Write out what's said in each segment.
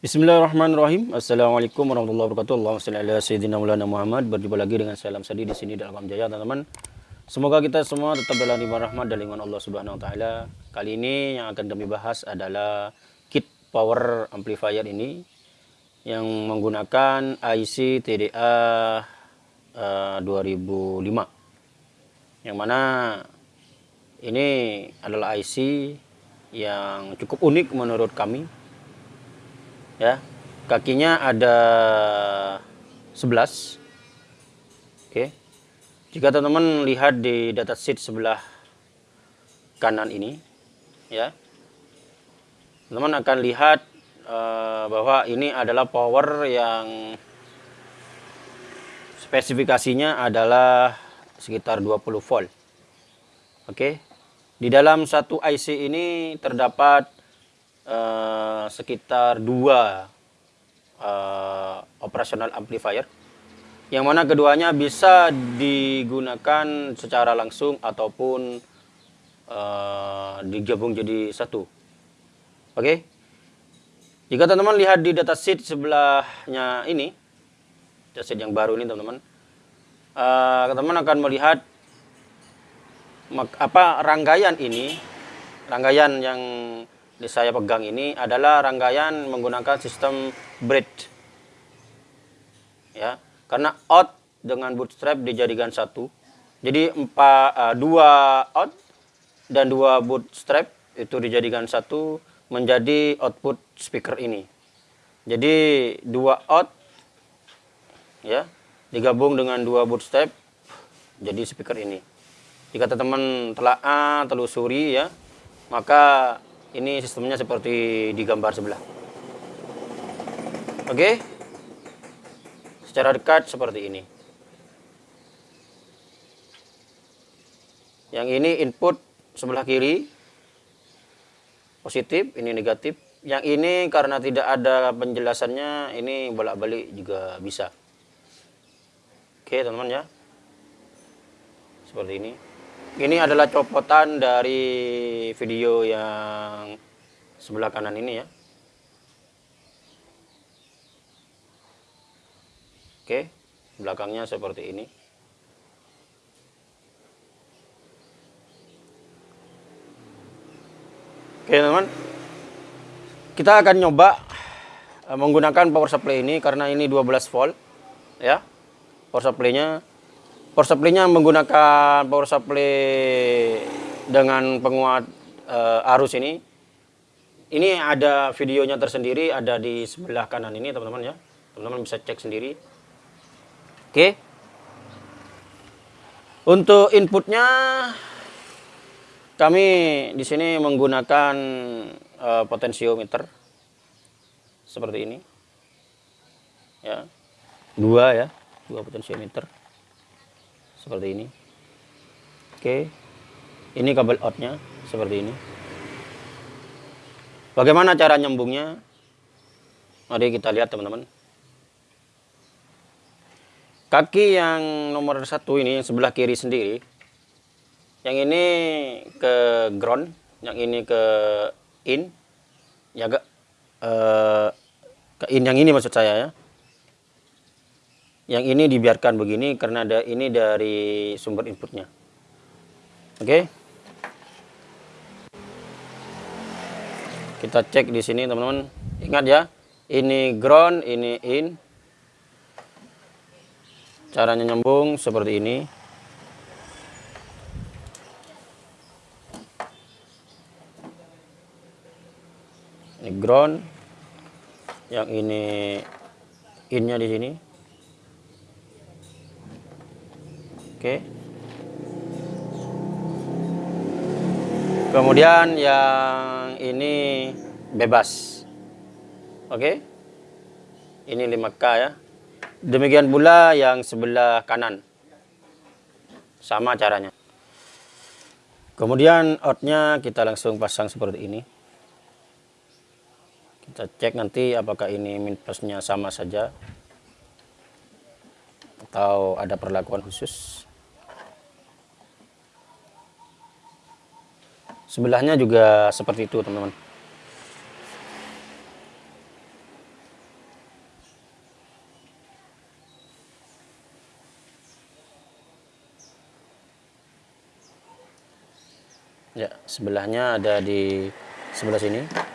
Bismillahirrahmanirrahim. Assalamualaikum warahmatullahi wabarakatuh. Allahumma salli ala sayyidina Maulana Muhammad. Berjumpa lagi dengan saya Alam Sadi di sini dalam Jaya, teman-teman. Semoga kita semua tetap dalam lima rahmat dan lingkungan Allah Subhanahu wa taala. Kali ini yang akan kami bahas adalah kit power amplifier ini yang menggunakan IC TDA uh, 2005. Yang mana ini adalah IC yang cukup unik menurut kami ya kakinya ada 11 oke. Jika teman-teman lihat di data sheet sebelah kanan ini ya teman-teman akan lihat uh, bahwa ini adalah power yang spesifikasinya adalah sekitar 20 volt. Oke. Di dalam satu IC ini terdapat uh, sekitar dua uh, operasional amplifier yang mana keduanya bisa digunakan secara langsung ataupun uh, digabung jadi satu. Oke. Okay? Jika teman-teman lihat di datasheet sebelahnya ini, datasheet yang baru ini teman-teman, teman-teman uh, akan melihat apa rangkaian ini, rangkaian yang saya pegang ini adalah rangkaian menggunakan sistem braid. Ya, karena out dengan bootstrap dijadikan satu. Jadi empat, uh, dua out dan dua bootstrap itu dijadikan satu menjadi output speaker ini. Jadi dua out ya digabung dengan dua bootstrap jadi speaker ini. Jika teman-teman telah telusuri ya, maka ini sistemnya seperti di gambar sebelah. Oke. Secara dekat seperti ini. Yang ini input sebelah kiri positif, ini negatif. Yang ini karena tidak ada penjelasannya, ini bolak-balik juga bisa. Oke, teman-teman ya. Seperti ini. Ini adalah copotan dari video yang sebelah kanan ini ya. Oke, belakangnya seperti ini. Oke teman-teman, kita akan nyoba eh, menggunakan power supply ini karena ini 12 volt ya. Power supply-nya power supply-nya menggunakan power supply dengan penguat uh, arus ini. Ini ada videonya tersendiri, ada di sebelah kanan ini teman-teman ya. Teman-teman bisa cek sendiri. Oke. Untuk inputnya kami di sini menggunakan uh, potensiometer seperti ini. Ya. Dua ya, dua potensiometer seperti ini. Oke. Ini kabel outnya seperti ini. Bagaimana cara nyambungnya? Mari kita lihat teman-teman. Kaki yang nomor satu ini yang sebelah kiri sendiri yang ini ke ground yang ini ke in ya ke, uh, ke in yang ini maksud saya ya yang ini dibiarkan begini karena ada ini dari sumber inputnya. Oke? Okay. kita cek di sini teman-teman. Ingat ya ini ground ini in. Caranya nyambung seperti ini. Ini ground yang ini innya di sini Oke. Kemudian yang ini bebas. Oke. Ini 5K ya. Demikian pula yang sebelah kanan. Sama caranya. Kemudian outnya kita langsung pasang seperti ini. Kita cek nanti apakah ini min plusnya sama saja atau ada perlakuan khusus. sebelahnya juga seperti itu teman-teman. Ya sebelahnya ada di sebelah sini.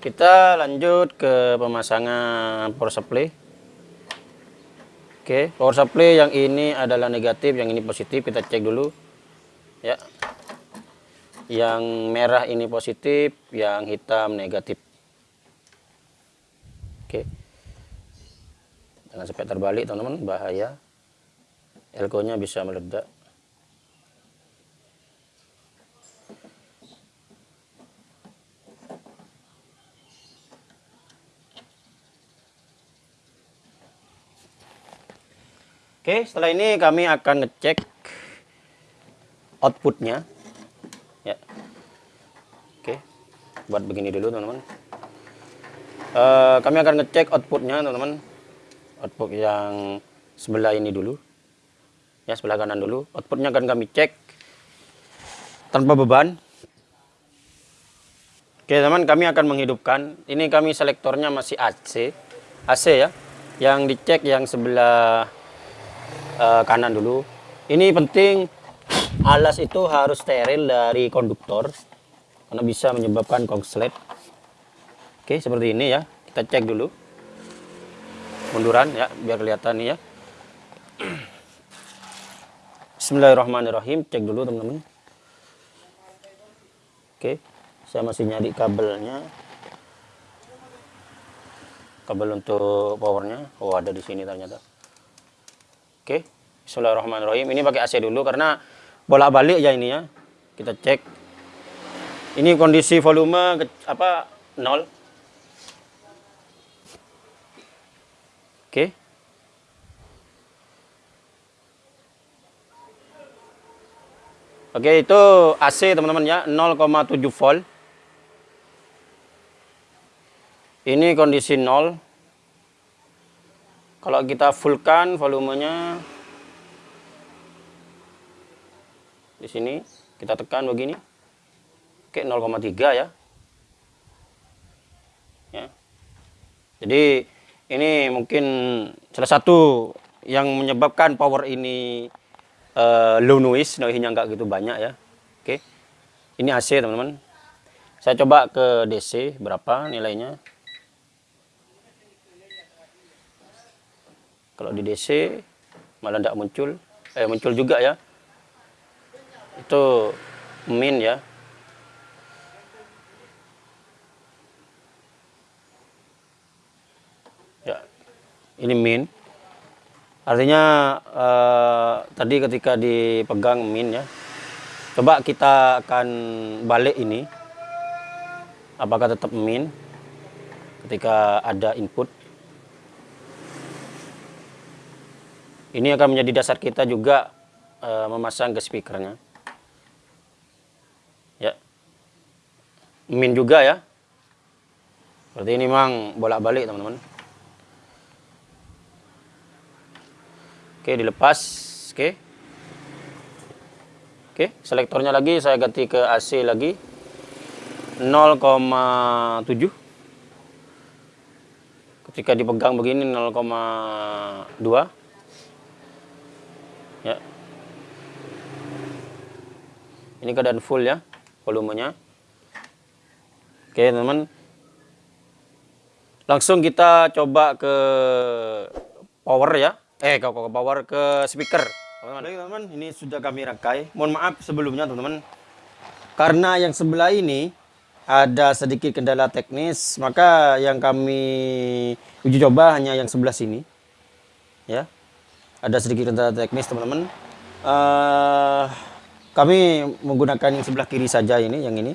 Kita lanjut ke pemasangan power supply. Oke, power supply yang ini adalah negatif, yang ini positif. Kita cek dulu. Ya. Yang merah ini positif, yang hitam negatif. Oke. Jangan sampai terbalik, teman-teman, bahaya. Elko-nya bisa meledak. Oke, setelah ini kami akan ngecek outputnya. Ya. Oke, buat begini dulu teman-teman. Uh, kami akan ngecek outputnya teman-teman. Output yang sebelah ini dulu. Ya, sebelah kanan dulu. Outputnya akan kami cek tanpa beban. Oke teman, kami akan menghidupkan. Ini kami selektornya masih AC, AC ya. Yang dicek yang sebelah uh, kanan dulu. Ini penting alas itu harus steril dari konduktor karena bisa menyebabkan konslet. Oke, seperti ini ya. Kita cek dulu. Munduran ya, biar kelihatan nih ya. Bismillahirrahmanirrahim. Cek dulu teman-teman. Oke, saya masih nyari kabelnya. Kabel untuk powernya. Oh, ada di sini ternyata. Oke, Bismillahirrahmanirrahim. Ini pakai AC dulu karena bolak-balik ya ini ya. Kita cek. Ini kondisi volume apa nol. Oke. Oke, itu AC teman-teman ya, 0,7 volt. Ini kondisi nol. Kalau kita fullkan volumenya di sini kita tekan begini. Oke 0,3 ya. Ya. Jadi ini mungkin salah satu yang menyebabkan power ini uh, low noise, noise-nya nggak gitu banyak ya. Oke. Ini AC teman-teman. Saya coba ke DC berapa nilainya. Kalau di DC malah tidak muncul. Eh muncul juga ya. Itu min ya. Ya. Ini min. Artinya eh, tadi ketika dipegang min ya. Coba kita akan balik ini. Apakah tetap min ketika ada input Ini akan menjadi dasar kita juga uh, memasang ke speakernya. Ya. Min juga ya. Berarti ini memang bolak-balik teman-teman. Oke, dilepas. Oke. Oke, selektornya lagi saya ganti ke AC lagi. 0,7 ketika dipegang begini 0,2 ya. Ini keadaan full ya volumenya. Oke teman-teman. Langsung kita coba ke power ya. Eh ke, ke power ke speaker. Teman-teman. Ini sudah kami rakai. Mohon maaf sebelumnya teman-teman. Karena yang sebelah ini ada sedikit kendala teknis maka yang kami uji coba hanya yang sebelah sini. Ya ada sedikit kendala teknis teman-teman. Uh, kami menggunakan yang sebelah kiri saja ini yang ini.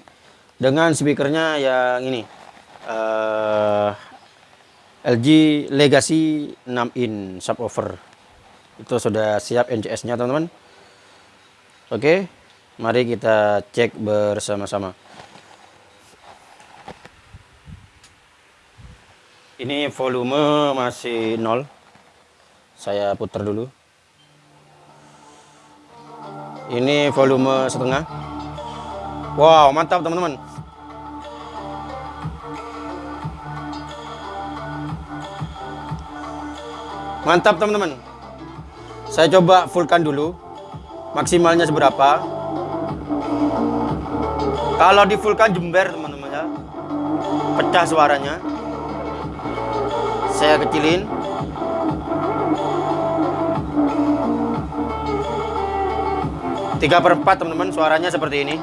Dengan speakernya yang ini. Uh, eh, LG Legacy 6 in subwoofer. Itu sudah siap NCS nya teman-teman. Oke mari kita cek bersama-sama. Ini volume masih nol saya putar dulu Ini volume setengah. Wow, mantap teman-teman. Mantap teman-teman. Saya coba fullkan dulu. Maksimalnya seberapa. Kalau di fullkan jember teman-teman ya. Pecah suaranya. Saya kecilin. Tiga per empat teman-teman suaranya seperti ini.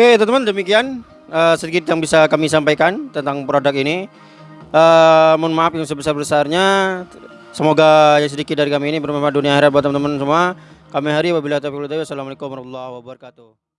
Oke teman-teman demikian eh, sedikit yang bisa kami sampaikan tentang produk ini. Eh, mohon maaf yang sebesar-besarnya. Semoga yang sedikit dari kami ini bermanfaat dunia akhirat buat teman-teman semua. Kami hari wabillahi taufiq. Wassalamualaikum warahmatullahi wabarakatuh.